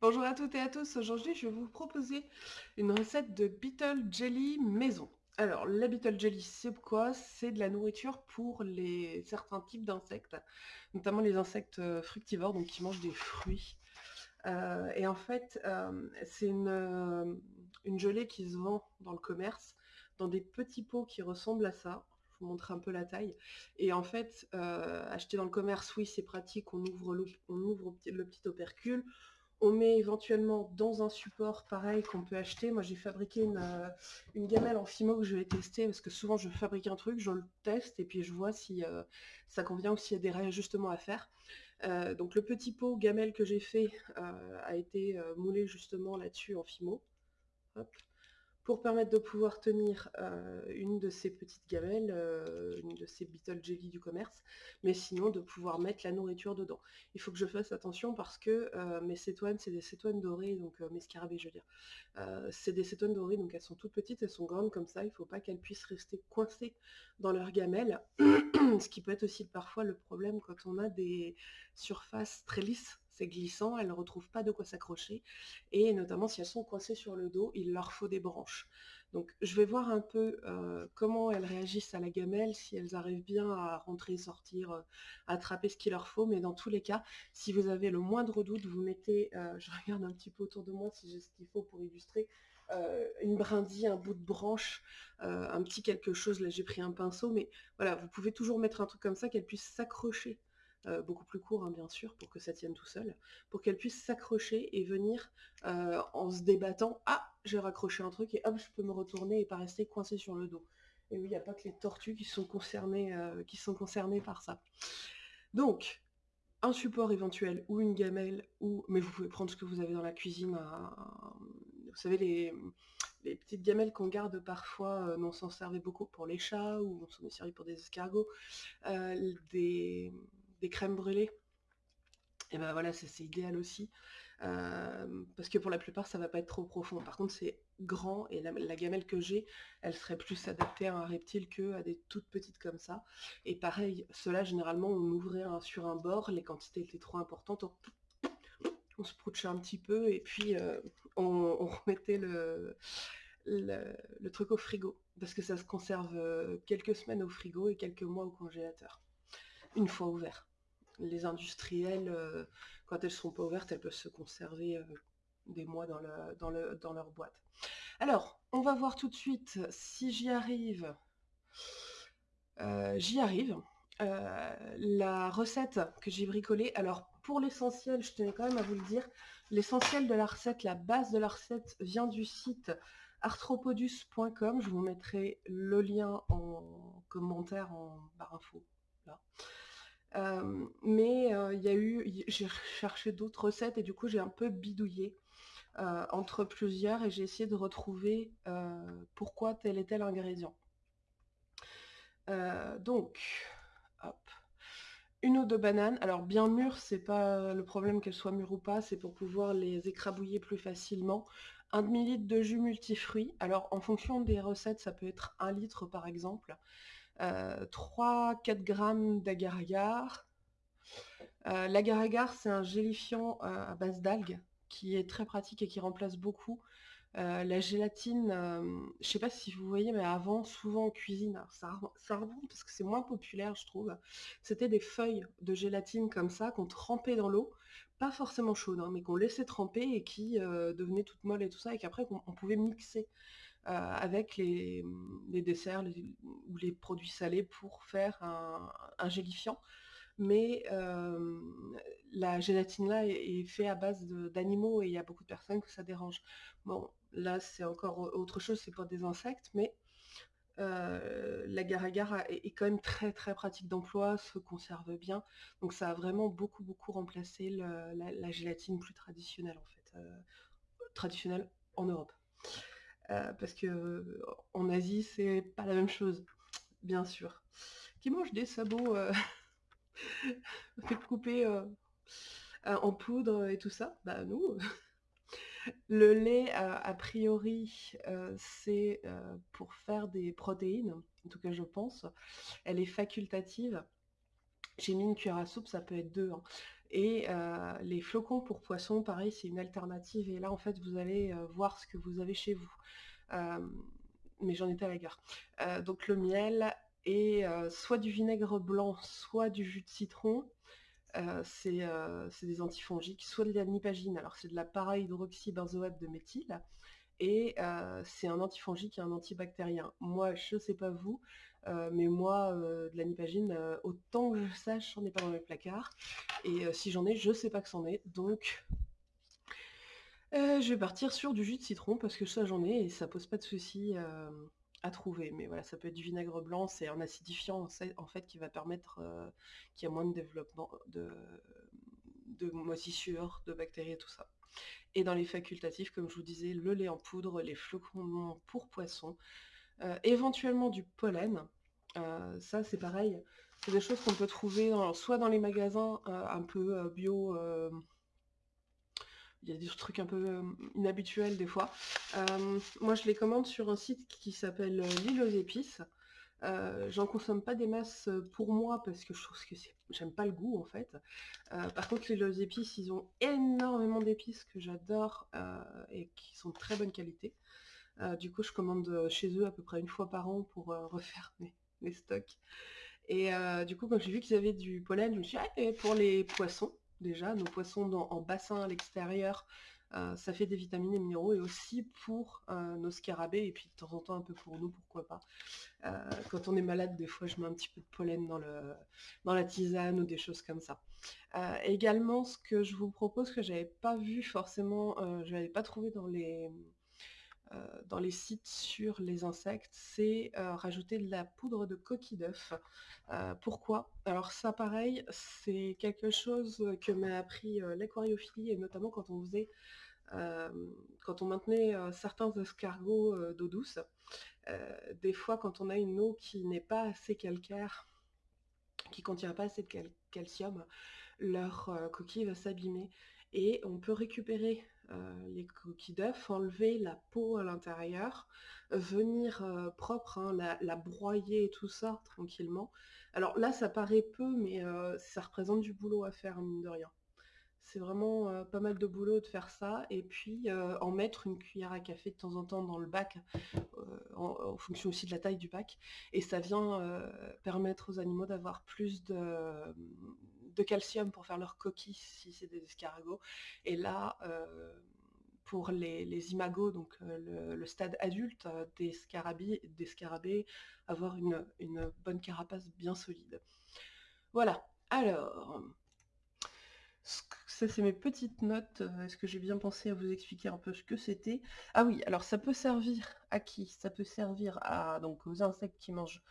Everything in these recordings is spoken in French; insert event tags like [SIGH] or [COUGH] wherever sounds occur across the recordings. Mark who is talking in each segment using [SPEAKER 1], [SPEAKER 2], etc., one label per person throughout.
[SPEAKER 1] Bonjour à toutes et à tous, aujourd'hui je vais vous proposer une recette de Beetle Jelly maison. Alors, la Beetle Jelly, c'est quoi? C'est de la nourriture pour les certains types d'insectes, notamment les insectes euh, fructivores, donc qui mangent des fruits. Euh, et en fait, euh, c'est une, gelée qui se vend dans le commerce, dans des petits pots qui ressemblent à ça. Je vous montre un peu la taille. Et en fait, acheter dans le commerce, oui, c'est pratique, on ouvre le petit opercule, on met éventuellement dans un support pareil qu'on peut acheter. Moi, j'ai fabriqué euh, une, gamelle en Fimo que je vais tester parce que souvent, je fabrique un truc, je le teste et puis je vois si euh, ça convient ou s'il y a des réajustements à faire. Euh, donc, le petit pot gamelle que j'ai fait a été moulé justement là-dessus en Fimo. Pour permettre de pouvoir tenir euh, une de ces petites gamelles, euh, une de ces Beetle Jelly du commerce, mais sinon de pouvoir mettre la nourriture dedans. Il faut que je fasse attention parce que euh, mes cétoines, c'est des cétoines dorées, donc mes scarabées je veux dire, c'est des cétoines dorées, donc elles sont toutes petites, elles sont grandes comme ça, il ne faut pas qu'elles puissent rester coincées dans leur gamelle, [CLEARS THROAT] ce qui peut être aussi parfois le problème quand on a des surfaces très lisses c'est glissant, elles ne retrouvent pas de quoi s'accrocher, et notamment si elles sont coincées sur le dos, il leur faut des branches. Donc je vais voir un peu euh, comment elles réagissent à la gamelle, si elles arrivent bien à rentrer, sortir, euh, attraper ce qu'il leur faut, mais dans tous les cas, si vous avez le moindre doute, vous mettez, euh, [LAUGHS] je regarde un petit peu autour de moi si j'ai ce qu'il faut pour illustrer, une brindille, un bout de branche, un petit quelque chose, là j'ai pris un pinceau, mais voilà, vous pouvez toujours mettre un truc comme ça qu'elle puisse s'accrocher euh, beaucoup plus court hein, bien sûr, pour que ça tienne tout seul, pour qu'elle puisse s'accrocher et venir euh, en se débattant, ah j'ai raccroché un truc et hop je peux me retourner et pas rester coincé sur le dos. Et oui, il n'y a pas que les tortues qui sont concernées, euh, qui sont concernées par ça. Donc, un support éventuel ou une gamelle, ou mais vous pouvez prendre ce que vous avez dans la cuisine, vous savez les, petites gamelles qu'on garde parfois, on s'en servait beaucoup pour les chats, ou on s'en est servi pour des escargots, des, des crèmes brûlées, et ben voilà, c'est idéal aussi. Euh, parce que pour la plupart, ça va pas être trop profond. Par contre, c'est grand et la, gamelle que j'ai, elle serait plus adaptée à un reptile que à des toutes petites comme ça. Et pareil, cela généralement, on ouvrait sur un bord, les quantités étaient trop importantes, on, se prouchait un petit peu et puis euh, on, remettait le, le, truc au frigo. Parce que ça se conserve euh, quelques semaines au frigo et quelques mois au congélateur. Une fois ouvert les industriels, euh, quand elles sont pas ouvertes, elles peuvent se conserver euh, des mois dans, leur boîte. Alors, on va voir tout de suite si j'y arrive. Euh, j'y arrive. la recette que j'ai bricolée, alors pour l'essentiel, je tenais quand même à vous le dire, l'essentiel de la recette, la base de la recette vient du site arthropodus.com. Je vous mettrai le lien en commentaire en barre info. Mais il y a eu, j'ai cherché d'autres recettes et du coup j'ai un peu bidouillé entre plusieurs et j'ai essayé de retrouver pourquoi tel et tel ingrédient. donc, hop. Une ou deux bananes, alors bien mûres, c'est pas le problème qu'elles soient mûres ou pas, c'est pour pouvoir les écrabouiller plus facilement. Un demi-litre de jus multifruits, alors en fonction des recettes, ça peut être un litre par exemple. 3-4 grammes d'agar-agar. Euh, l'agar-agar, c'est un gélifiant euh, à base d'algues qui est très pratique et qui remplace beaucoup euh, la gélatine, je sais pas si vous voyez, mais avant, souvent en cuisine, ça, ça remonte parce que c'est moins populaire, je trouve. C'était des feuilles de gélatine comme ça qu'on trempait dans l'eau, pas forcément chaude, hein, mais qu'on laissait tremper et qui devenaient toutes molles et tout ça, et qu'après on pouvait mixer euh, avec les, desserts ou les produits salés pour faire un, gélifiant. Mais euh, la gélatine là est, faite à base d'animaux et il y a beaucoup de personnes que ça dérange. Bon, là c'est encore autre chose, c'est pas des insectes, mais euh, l'agar-agar est, est, quand même très très pratique d'emploi, se conserve bien. Donc ça a vraiment beaucoup beaucoup remplacé la, gélatine plus traditionnelle en fait, traditionnelle en Europe. Euh, parce que euh, en Asie, c'est pas la même chose, bien sûr. Qui mange des sabots euh, [LAUGHS] fait couper en poudre et tout ça? Bah nous. [LAUGHS] Le lait, a priori, c'est pour faire des protéines, en tout cas je pense. Elle est facultative. J'ai mis une cuillère à soupe, ça peut être deux. Hein. Et les flocons pour poissons, pareil, c'est une alternative. Et là, en fait, vous allez voir ce que vous avez chez vous. mais j'en étais à la gare. donc le miel et soit du vinaigre blanc, soit du jus de citron. c'est des antifongiques, soit de l'anipagine, alors c'est de la para-hydroxybenzoate de méthyle, et c'est un antifongique et un antibactérien. Moi, je ne sais pas vous, mais moi, de l'anipagine, autant que je sache, j'en ai pas dans mes placards. Et si j'en ai, je sais pas que c'en est. Donc, je vais partir sur du jus de citron parce que ça, j'en ai et ça pose pas de soucis à trouver. Mais voilà, ça peut être du vinaigre blanc, c'est un acidifiant en fait qui va permettre qu'il y ait moins de développement de, de moisissure, de bactéries et tout ça. Et dans les facultatifs, comme je vous disais, le lait en poudre, les flocons pour poisson, éventuellement du pollen, ça, c'est pareil. C'est des choses qu'on peut trouver soit dans les magasins un peu bio. il y a des trucs un peu inhabituels des fois. moi, je les commande sur un site qui s'appelle L'île aux épices. J'en consomme pas des masses pour moi parce que je trouve que j'aime pas le goût en fait. par contre, les aux épices, ils ont énormément d'épices que j'adore et qui sont de très bonne qualité. Du coup, je commande chez eux à peu près une fois par an pour [LAUGHS] refaire mes, stocks. Et euh, du coup, quand j'ai vu qu'ils avaient du pollen, je me suis dit, ah, pour les poissons, déjà, nos poissons en bassin à l'extérieur, euh, ça fait des vitamines et minéraux, et aussi pour euh, nos scarabées, et puis de temps en temps un peu pour nous, pourquoi pas. quand on est malade, des fois, je mets un petit peu de pollen dans, la tisane ou des choses comme ça. également, ce que je vous propose, que j'avais pas vu forcément, je n'avais pas trouvé dans les euh, dans les sites sur les insectes, c'est euh, rajouter de la poudre de coquille d'œuf. Euh, pourquoi? Alors ça pareil, c'est quelque chose que m'a appris l'aquariophilie et notamment quand on faisait quand on maintenait certains escargots d'eau douce, des fois quand on a une eau qui n'est pas assez calcaire, qui contient pas assez de calcium, leur coquille va s'abîmer et on peut récupérer euh, les coquilles d'œufs, enlever la peau à l'intérieur, venir euh, propre, hein, la, broyer et tout ça tranquillement. Alors là, ça paraît peu, mais euh, ça représente du boulot à faire, mine de rien. C'est vraiment pas mal de boulot de faire ça. Et puis en mettre une cuillère à café de temps en temps dans le bac, en, fonction aussi de la taille du bac. Et ça vient permettre aux animaux d'avoir plus de, de calcium pour faire leurs coquilles si c'est des escargots. Et là, euh, pour les, imagos, donc euh, le, stade adulte euh, des, scarabées, des scarabées, avoir une, une bonne carapace bien solide. Voilà, alors, ça c'est mes petites notes. Est-ce que j'ai bien pensé à vous expliquer un peu ce que c'était? Ah oui, alors ça peut servir à qui? Ça peut servir à donc aux insectes qui mangent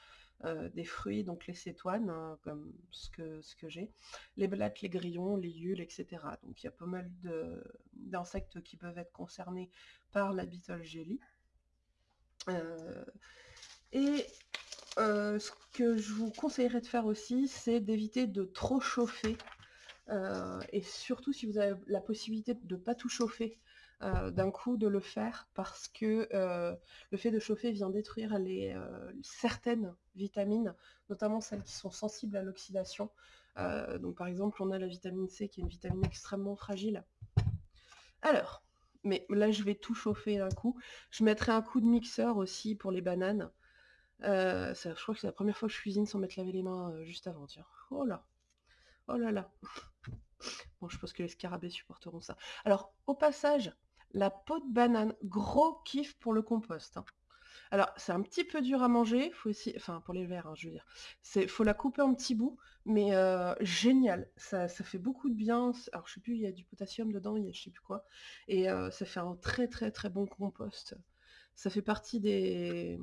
[SPEAKER 1] euh, des fruits, donc les cétoines, hein, comme ce que, ce que j'ai, les blattes, les grillons, les yules, etc. Donc il y a pas mal d'insectes qui peuvent être concernés par la beetle jelly. Euh, et euh, ce que je vous conseillerais de faire aussi, c'est d'éviter de trop chauffer. et surtout si vous avez la possibilité de ne pas tout chauffer, euh, d'un coup de le faire parce que euh, le fait de chauffer vient détruire les, euh, certaines vitamines, notamment celles qui sont sensibles à l'oxydation. donc par exemple, on a la vitamine C qui est une vitamine extrêmement fragile. Alors, mais là je vais tout chauffer d'un coup. Je mettrai un coup de mixeur aussi pour les bananes. Je crois que c'est la première fois que je cuisine sans mettre laver les mains juste avant, tiens. Oh là Oh là là [LAUGHS] Bon, je pense que les scarabées supporteront ça. Alors, au passage, la peau de banane, gros kiff pour le compost. Hein. Alors, c'est un petit peu dur à manger, faut aussi, enfin pour les verres, hein, je veux dire. C'est, faut la couper en petits bouts, mais euh, génial. Ça, fait beaucoup de bien. Alors, je sais plus, il y a du potassium dedans, il y a je sais plus quoi, et euh, ça fait un très très très bon compost. Ça fait partie des,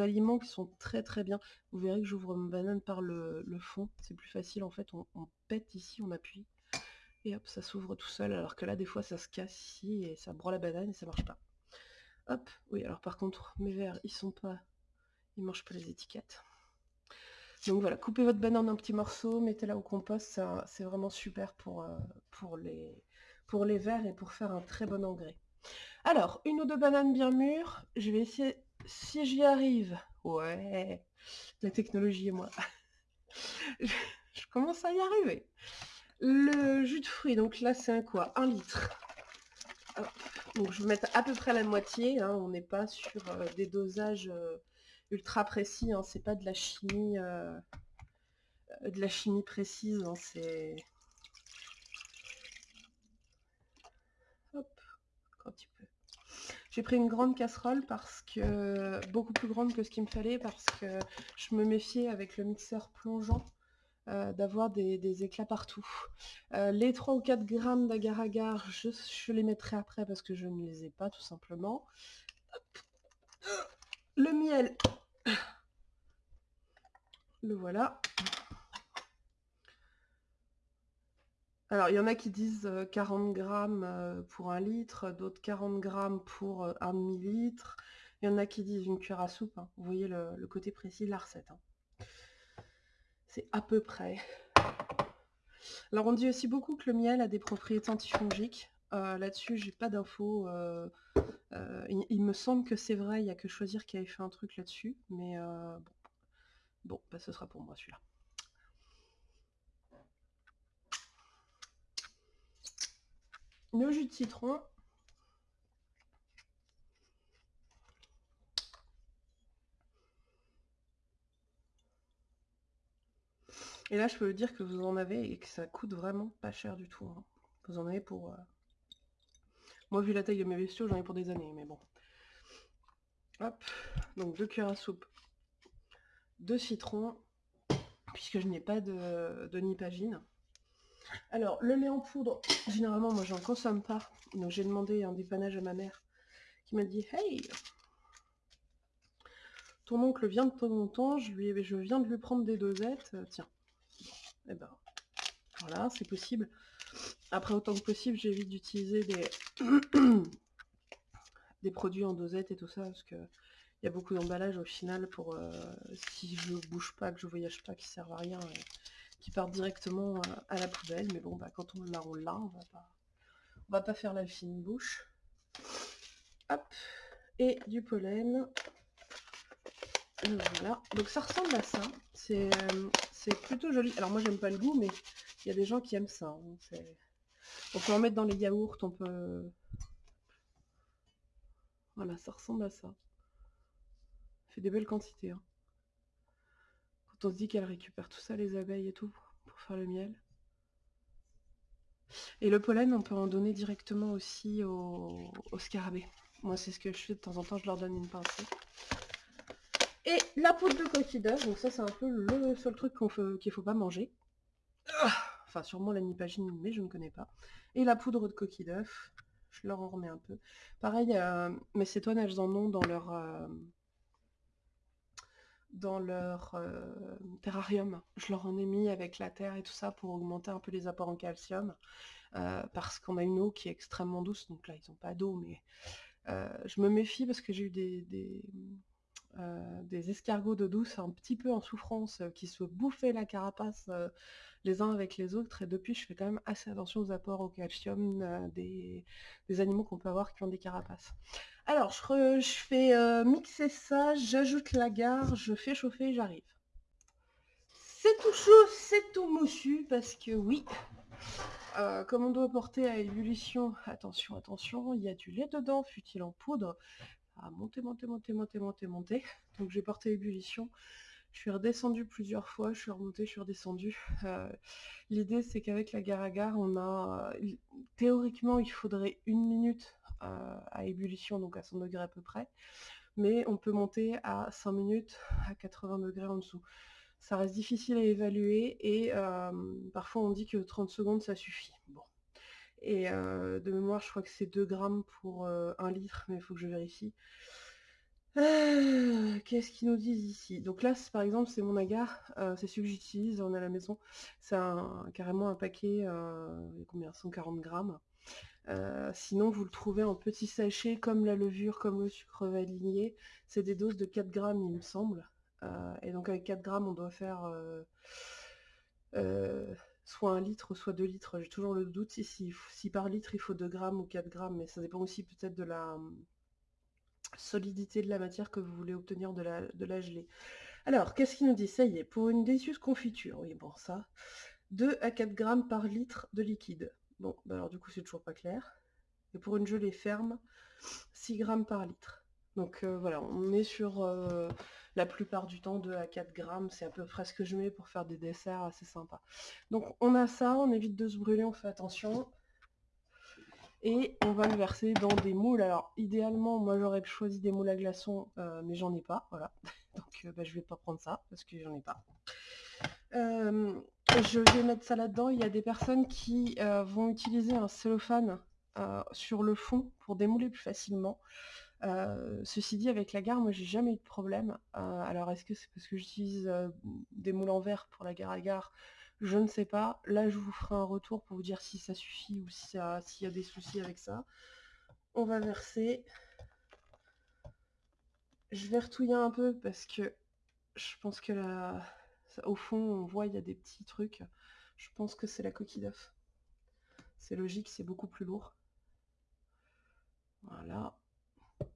[SPEAKER 1] aliments qui sont très très bien. Vous verrez que j'ouvre ma banane par le, fond, c'est plus facile en fait. On pète ici, on appuie et hop, ça s'ouvre tout seul, alors que là, des fois, ça se casse ici, et ça broie la banane, et ça marche pas. Hop, oui, alors par contre, mes verres, ils sont pas... Ils mangent pas les étiquettes. Donc voilà, coupez votre banane en petits morceaux, mettez-la au compost, c'est vraiment super pour, euh, pour, les, pour les verres et pour faire un très bon engrais. Alors, une ou deux bananes bien mûres, je vais essayer, si j'y arrive, ouais, la technologie et moi, [LAUGHS] je commence à y arriver. Le jus de fruits, donc là c'est un quoi? Un litre. Donc je vais mettre à peu près la moitié, hein. on n'est pas sur euh, des dosages euh, ultra précis, hein. c'est pas de la chimie euh, de la chimie précise, hein. c'est. Hop, quand tu peux. J'ai pris une grande casserole parce que. beaucoup plus grande que ce qu'il me fallait parce que je me méfiais avec le mixeur plongeant euh, d'avoir des, éclats partout. Euh, les 3 ou 4 grammes d'agar-agar, je, les mettrai après parce que je ne les ai pas tout simplement. Le miel, le voilà. Alors, il y en a qui disent 40 euh, grammes pour un litre, d'autres 40 grammes pour un millilitre. Il y en a qui disent une cuillère à soupe. Hein. Vous voyez le, côté précis de la recette. Hein. C'est à peu près. Alors on dit aussi beaucoup que le miel a des propriétés antifongiques. Euh, là-dessus, j'ai pas d'infos. Euh, euh, il, me semble que c'est vrai, il n'y a que choisir qui avait fait un truc là-dessus. Mais bon, bon bah, ce sera pour moi celui-là. Le jus de citron. Et là, je peux vous dire que vous en avez et que ça coûte vraiment pas cher du tout. Hein. Vous en avez pour... Euh, moi, vu la taille de mes bestiaux, j'en ai pour des années, mais bon. Hop, donc deux cuillères à soupe de citron, puisque je n'ai pas de, nipagine. Alors, le lait en poudre, généralement, moi, j'en consomme pas. Donc, j'ai demandé un dépannage à ma mère, qui m'a dit « Hey ton oncle vient de en temps, je viens de lui prendre des dosettes, euh, tiens, et eh ben voilà, c'est possible. Après, autant que possible, j'évite d'utiliser des... [COUGHS] produits en dosette et tout ça, parce que il y a beaucoup d'emballages au final pour euh, si je bouge pas, que je voyage pas, qui servent à rien, qui partent directement euh, à la poubelle. Mais bon, bah, quand on l'a, on l'a, on va pas, on va pas faire la fine bouche. Hop, et du pollen. Voilà, donc ça ressemble à ça. C'est euh, c'est plutôt joli. Alors moi j'aime pas le goût, mais il y a des gens qui aiment ça. Hein. On peut en mettre dans les yaourts, on peut... Voilà, ça ressemble à ça. fait des belles quantités. Hein. Quand on se dit qu'elle récupère tout ça, les abeilles et tout, pour faire le miel. Et le pollen, on peut en donner directement aussi aux, aux scarabées. Moi, c'est ce que je fais de temps en temps, je leur donne une pincée. Et la poudre de coquille d'œuf, donc ça c'est un peu le seul truc qu'il ne faut pas manger. Ah, enfin sûrement la nipagine, mais je ne connais pas. Et la poudre de coquille d'œuf, je leur en remets un peu. Pareil, euh, mes cétoines, elles en ont dans leur, euh, dans leur euh, terrarium. Je leur en ai mis avec la terre et tout ça pour augmenter un peu les apports en calcium. parce qu'on a une eau qui est extrêmement douce, donc là ils n'ont pas d'eau, mais je me méfie parce que j'ai eu des euh, des escargots de douce un petit peu en souffrance, euh, qui se bouffaient la carapace euh, les uns avec les autres, et depuis je fais quand même assez attention aux apports au calcium des, animaux qu'on peut avoir qui ont des carapaces. Alors je, fais mixer ça, j'ajoute la gare, je fais chauffer j'arrive. C'est tout chaud, c'est tout moussu, parce que oui, comme on doit porter à ébullition, attention, attention, il y a du lait dedans, fut-il en poudre, à monter, monter, monter, monter, monter. [LAUGHS] Donc j'ai porté ébullition. Je suis redescendue plusieurs fois, je suis remontée, je suis redescendue. Euh, l'idée c'est qu'avec la gare on a... Théoriquement, il faudrait une minute euh, à ébullition, donc à 100 degrés à peu près. Mais on peut monter à 5 minutes à 80 degrés en dessous. Ça reste difficile à évaluer et euh, parfois on dit que 30 secondes ça suffit. Bon, et de mémoire, je crois que c'est 2 grammes pour 1 litre, mais il faut que je vérifie. Ah, qu'est-ce qu'ils nous disent ici? Donc là, par exemple, c'est mon agar, c'est celui que j'utilise, on est à la maison. C'est carrément un paquet, combien? 140 grammes. sinon, vous le trouvez en petits sachets, comme la levure, comme le sucre vanillé. C'est des doses de 4 grammes, il me semble. et donc avec 4 grammes, on doit faire soit un litre, soit deux litres. J'ai toujours le doute si, par litre il faut 2 grammes ou 4 grammes, mais ça dépend aussi peut-être de la hum, solidité de la matière que vous voulez obtenir de la, de la gelée. Alors, qu'est-ce qu'il nous dit? Ça y est, pour une délicieuse confiture, oui, bon, ça, 2 à 4 grammes par litre de liquide. Bon, bah alors du coup c'est toujours pas clair. Et pour une gelée ferme, 6 grammes par litre. Donc euh, voilà, on est sur euh, la plupart du temps 2 à 4 grammes, c'est à peu près ce que je mets pour faire des desserts assez sympas. Donc on a ça, on évite de se brûler, on fait attention. Et on va le verser dans des moules. Alors idéalement, moi j'aurais choisi des moules à glaçons, euh, mais j'en ai pas, voilà. [LAUGHS] Donc bah, je vais pas prendre ça, parce que j'en ai pas. je vais mettre ça là-dedans. Il y a des personnes qui vont utiliser un cellophane sur le fond pour démouler plus facilement. Euh, ceci dit, avec la gare, moi j'ai jamais eu de problème. Euh, alors est-ce que c'est parce que j'utilise euh, des moules en verre pour la gare à gare? Je ne sais pas. Là, je vous ferai un retour pour vous dire si ça suffit ou s'il y a des soucis avec ça. On va verser. Je vais retouiller un peu parce que je pense que là, au fond, on voit il y a des petits trucs. Je pense que c'est la coquille d'œuf. C'est logique, c'est beaucoup plus lourd. Voilà.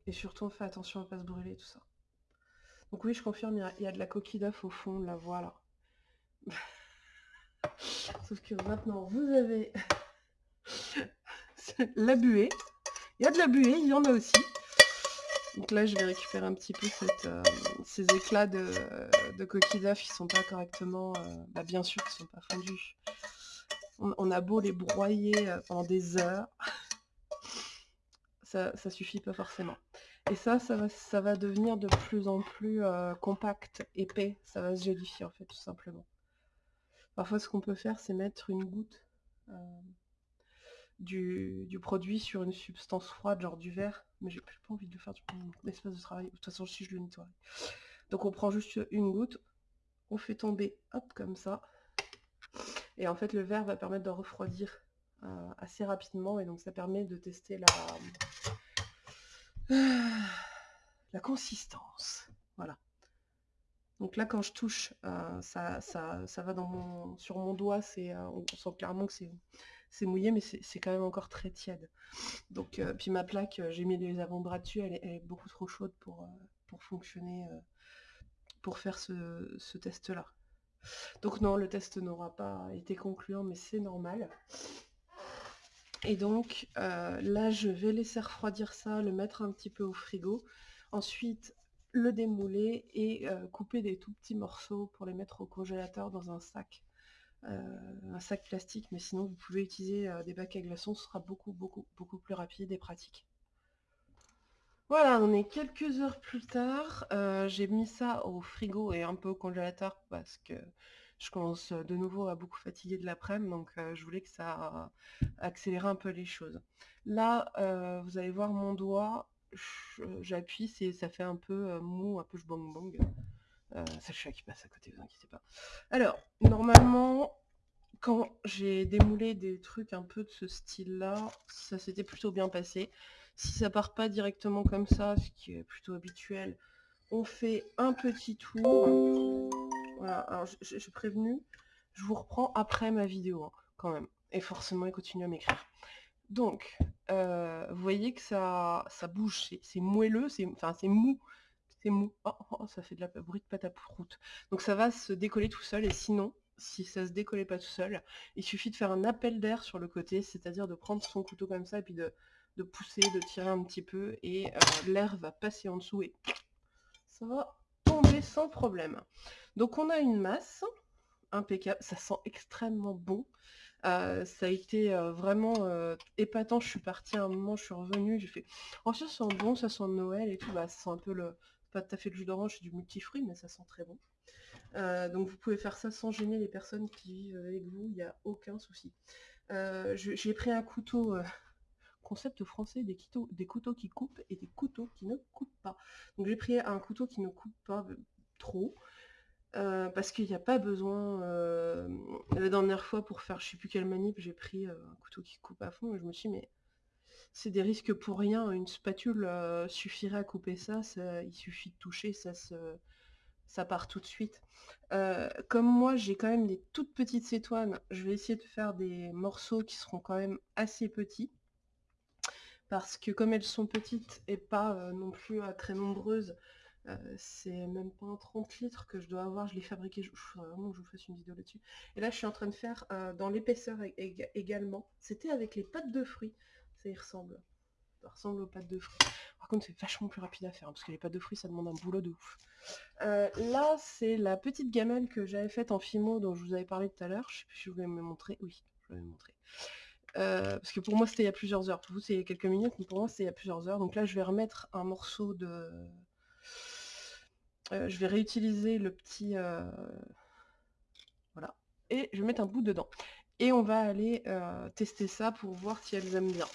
[SPEAKER 1] Et surtout, on fait attention à ne pas se brûler, tout ça. Donc oui, je confirme, il y a, de la coquille d'œuf au fond de la là. [LAUGHS] Sauf que maintenant, vous avez [LAUGHS] la buée. Il y a de la buée, il y en a aussi. Donc là, je vais récupérer un petit peu euh, ces éclats de, coquille d'œuf qui sont pas correctement... Euh, bah, bien sûr, qui sont pas fondus. On, a beau les broyer euh, pendant des heures [LAUGHS] ça, suffit pas forcément. Et ça, ça va, ça va devenir de plus en plus euh, compact, épais, ça va se gélifier en fait, tout simplement. Parfois, ce qu'on peut faire, c'est mettre une goutte euh, du, produit sur une substance froide, genre du verre, mais j'ai plus pas envie de faire du espace de travail. De toute façon, si je le nettoie. Donc on prend juste une goutte, on fait tomber, hop, comme ça. Et en fait, le verre va permettre de refroidir assez rapidement, et donc ça permet de tester la, [SIGHS] la consistance. Voilà. Donc là, quand je touche, euh, ça, ça, va dans mon, sur mon doigt, c'est, euh, on sent clairement que c'est, mouillé, mais c'est, quand même encore très tiède. Donc, euh, puis ma plaque, j'ai mis les avant-bras dessus, elle est, beaucoup trop chaude pour, pour fonctionner, pour faire ce, ce test-là. Donc non, le test n'aura pas été concluant, mais c'est normal. Et donc euh, là, je vais laisser refroidir ça, le mettre un petit peu au frigo. Ensuite, le démouler et euh, couper des tout petits morceaux pour les mettre au congélateur dans un sac. Euh, un sac plastique, mais sinon vous pouvez utiliser des bacs à glaçons, ce sera beaucoup, beaucoup, beaucoup plus rapide et pratique. Voilà, on est quelques heures plus tard. J'ai mis ça au frigo et un peu au congélateur parce que je commence de nouveau à beaucoup fatiguer de l'après-midi, donc je voulais que ça accélère un peu les choses. Là, vous allez voir mon doigt, j'appuie, ça fait un peu mou, un peu bang bang. c'est le chat qui passe à côté, vous inquiétez pas. Alors, normalement, quand j'ai démoulé des trucs un peu de ce style-là, ça s'était plutôt bien passé. Si ça part pas directement comme ça, ce qui est plutôt habituel, on fait un petit tour. Voilà, alors j'ai prévenu, je vous reprends après ma vidéo, hein, quand même. Et forcément, il continue à m'écrire. Donc, euh, vous voyez que ça, ça bouge, c'est moelleux, enfin c'est mou. C'est mou. Oh, oh, ça fait de la bruit de pâte à. Donc ça va se décoller tout seul, et sinon, si ça se décollait pas tout seul, il suffit de faire un appel d'air sur le côté, c'est-à-dire de prendre son couteau comme ça, et puis de, pousser, de tirer un petit peu, et euh, l'air va passer en dessous, et ça va sans problème. Donc on a une masse impeccable, ça sent extrêmement bon. Euh, ça a été euh, vraiment euh, épatant. Je suis partie à un moment, je suis revenue, j'ai fait Oh ça sent bon, ça sent Noël et tout, bah ça sent un peu le. pas tout à fait le jus d'orange, c'est du multifruit, mais ça sent très bon. donc vous pouvez faire ça sans gêner les personnes qui vivent avec vous, il n'y a aucun souci. j'ai pris un couteau concept français des, couteaux, qui coupent et des couteaux qui ne coupent pas. Donc j'ai pris un couteau qui ne coupe pas trop. Euh, parce qu'il n'y a pas besoin. Euh, la dernière fois, pour faire je sais plus quelle manip, j'ai pris euh, un couteau qui coupe à fond et je me suis dit, mais c'est des risques pour rien. Une spatule suffirait à couper ça, Il suffit de toucher, ça, se, ça part tout de suite. comme moi, j'ai quand même des toutes petites cétoines, je vais essayer de faire des morceaux qui seront quand même assez petits. Parce que comme elles sont petites et pas non plus très nombreuses, c'est même pas un 30 litres que je dois avoir, je l'ai fabriqué, je, vraiment que je vous fasse une vidéo là-dessus. Et là, je suis en train de faire dans l'épaisseur également. C'était avec les pâtes de fruits, ça y ressemble. Ça ressemble aux pâtes de fruits. Par contre, c'est vachement plus rapide à faire, hein, parce que les pâtes de fruits, ça demande un boulot de ouf. là, c'est la petite gamelle que j'avais faite en Fimo, dont je vous avais parlé tout à l'heure. Je sais plus si je voulais me montrer. Oui, je vais me montrer. Parce que pour moi, c'était il y a plusieurs heures. Pour vous, c'est quelques minutes, mais pour moi, c'est il y a plusieurs heures. Donc là, je vais remettre un morceau de euh, je vais réutiliser le petit... Euh, voilà. Et je vais mettre un bout dedans. Et on va aller euh, tester ça pour voir si elles aiment bien.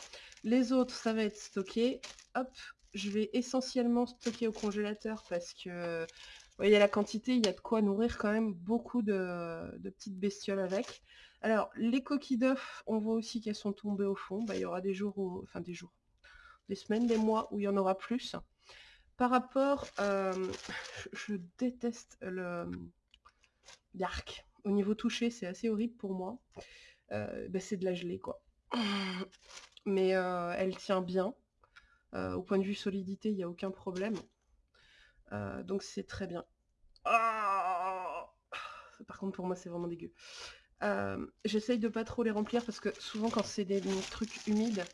[SPEAKER 1] Les autres, ça va être stocké. Hop, je vais essentiellement stocker au congélateur parce que, vous voyez la quantité, il y a de quoi nourrir quand même beaucoup de, petites bestioles avec. Alors, les coquilles d'œufs, on voit aussi qu'elles sont tombées au fond. Bah, il y aura des jours, enfin des jours, des semaines, des mois où il y en aura plus. Par rapport, euh, je, déteste le l'arc. Au niveau touché, c'est assez horrible pour moi. Euh, bah, c'est de la gelée, quoi. [CLEARS THROAT] Mais euh, elle tient bien. au point de vue solidité, il n'y a aucun problème. donc c'est très bien. Ah Par contre, pour moi, c'est vraiment dégueu. J'essaye de pas trop les remplir parce que souvent, quand c'est des trucs humides,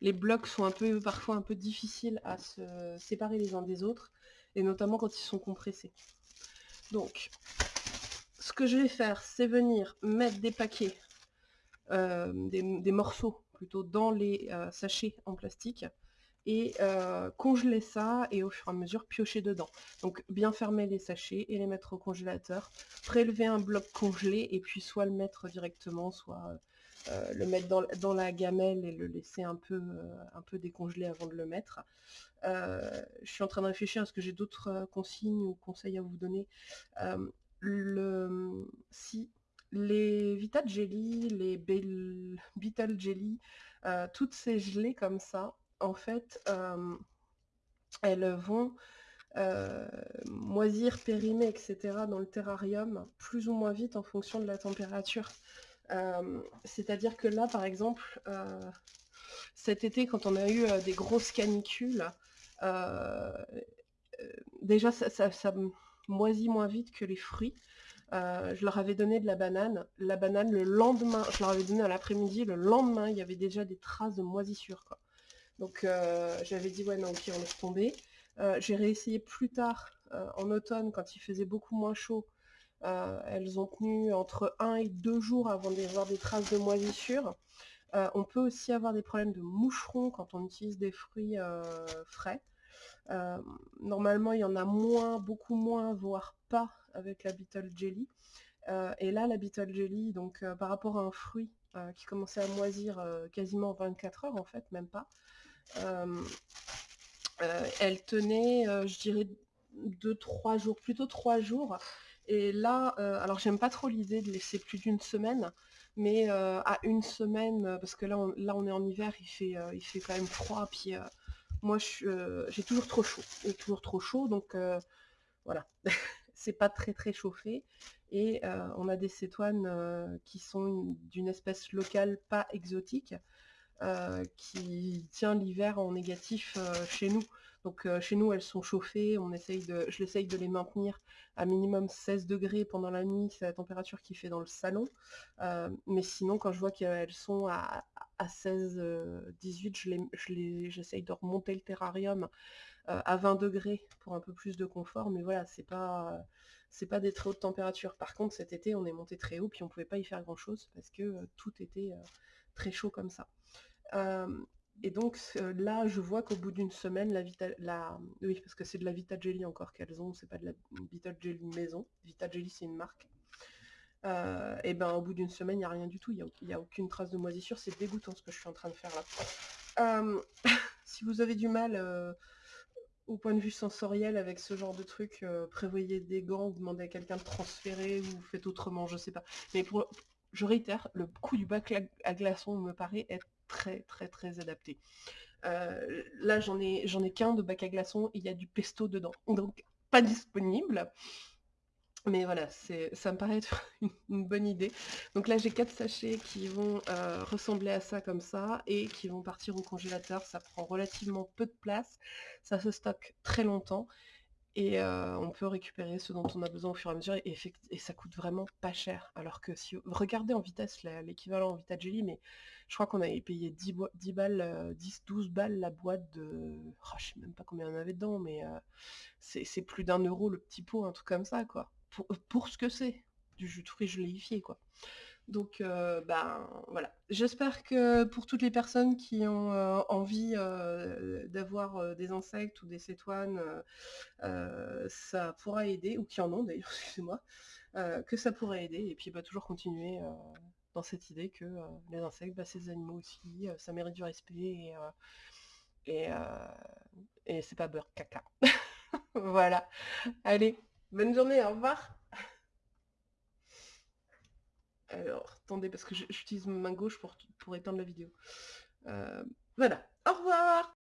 [SPEAKER 1] les blocs sont un peu parfois un peu difficiles à se séparer les uns des autres, et notamment quand ils sont compressés. Donc, ce que je vais faire, c'est venir mettre des paquets, euh, des, morceaux plutôt, dans les euh, sachets en plastique, et euh, congeler ça, et au fur et à mesure piocher dedans. Donc bien fermer les sachets et les mettre au congélateur, prélever un bloc congelé, et puis soit le mettre directement, soit euh, le mettre dans, la gamelle et le laisser un peu, euh, un peu décongeler avant de le mettre. Je suis en train de réfléchir à ce que j'ai d'autres consignes ou conseils à vous donner. si les Vita Jelly, les Beetle Jelly, toutes ces gelées comme ça, en fait, elles vont moisir, périmer, etc. dans le terrarium plus ou moins vite en fonction de la température. C'est-à-dire que là, par exemple, cet été, quand on a eu des grosses canicules, déjà, ça, moisit moins vite que les fruits. je leur avais donné de la banane. La banane, le lendemain, je leur avais donné à l'après-midi, le lendemain, il y avait déjà des traces de moisissure. Donc j'avais dit, ouais, non, ok, on laisse tomber. J'ai réessayé plus tard, en automne, quand il faisait beaucoup moins chaud, euh, elles ont tenu entre 1 et 2 jours avant d'avoir des traces de moisissure. Euh, on peut aussi avoir des problèmes de moucherons quand on utilise des fruits euh, frais. normalement, il y en a moins, beaucoup moins, voire pas avec la Beetle Jelly. et là, la Beetle Jelly, donc par rapport à un fruit qui commençait à moisir quasiment 24 heures, en fait, même pas, elle tenait, je dirais, 2-3 jours, plutôt 3 jours, et là, euh, alors j'aime pas trop l'idée de laisser plus d'une semaine, mais euh, à une semaine, euh, parce que là on, là on est en hiver, il fait, il fait quand même froid, puis moi j'ai toujours trop chaud, toujours trop chaud, donc voilà, [LAUGHS] c'est pas très très chauffé. Et on a des cétoines qui sont d'une espèce locale pas exotique, qui tient l'hiver en négatif chez nous. Donc chez nous, elles sont chauffées, on essaye de, je l'essaye de les maintenir à minimum 16 degrés pendant la nuit, c'est la température qu'il fait dans le salon. mais sinon, quand je vois qu'elles sont à, 16, 18, j'essaye de remonter le terrarium à 20 degrés pour un peu plus de confort, mais voilà, c'est pas c'est pas des très hautes températures. Par contre, cet été, on est monté très haut, puis on pouvait pas y faire grand chose parce que tout était très chaud comme ça. Et donc là, je vois qu'au bout d'une semaine, la Vita, la, oui, parce que c'est de la Vita Jelly encore qu'elles ont, c'est pas de la Vita Jelly maison. Vita Jelly, c'est une marque. et ben au bout d'une semaine, il n'y a rien du tout, il n'y a, aucune trace de moisissure, c'est dégoûtant ce que je suis en train de faire là. [LAUGHS] si vous avez du mal au point de vue sensoriel avec ce genre de truc, prévoyez des gants, demandez à quelqu'un de transférer ou faites autrement, je sais pas. Mais pour, je réitère, le coup du bac à glaçons me paraît être très très très adapté. Euh, là j'en ai qu'un de bac à glaçons, il y a du pesto dedans, donc pas disponible. Mais voilà, ça me paraît être [LAUGHS] une, bonne idée. Donc là, j'ai quatre sachets qui vont euh, ressembler à ça comme ça et qui vont partir au congélateur. Ça prend relativement peu de place. Ça se stocke très longtemps et on peut récupérer ce dont on a besoin au fur et à mesure et, ça coûte vraiment pas cher. Alors que si regardez en vitesse l'équivalent en Vita Jelly, mais je crois qu'on avait payé 10, 10 balles, 10, euh, 12 balles la boîte de. Oh, je sais même pas combien on avait dedans, mais c'est plus d'un euro le petit pot, un truc comme ça, quoi pour, ce que c'est, du jus de fruits gélifié, quoi. Donc, euh, ben voilà. J'espère que pour toutes les personnes qui ont euh, envie euh, d'avoir des insectes ou des cétoines, ça pourra aider, ou qui en ont d'ailleurs, [LAUGHS] excusez-moi, que ça pourrait aider, et puis bah, toujours continuer dans cette idée que les insectes, bah, c'est des animaux aussi, ça mérite du respect, et, et, et c'est pas beurre caca. [LAUGHS] voilà. Allez, Bonne journée, au revoir. Alors, attendez, parce que j'utilise ma main gauche pour, éteindre la vidéo. Euh, voilà, au revoir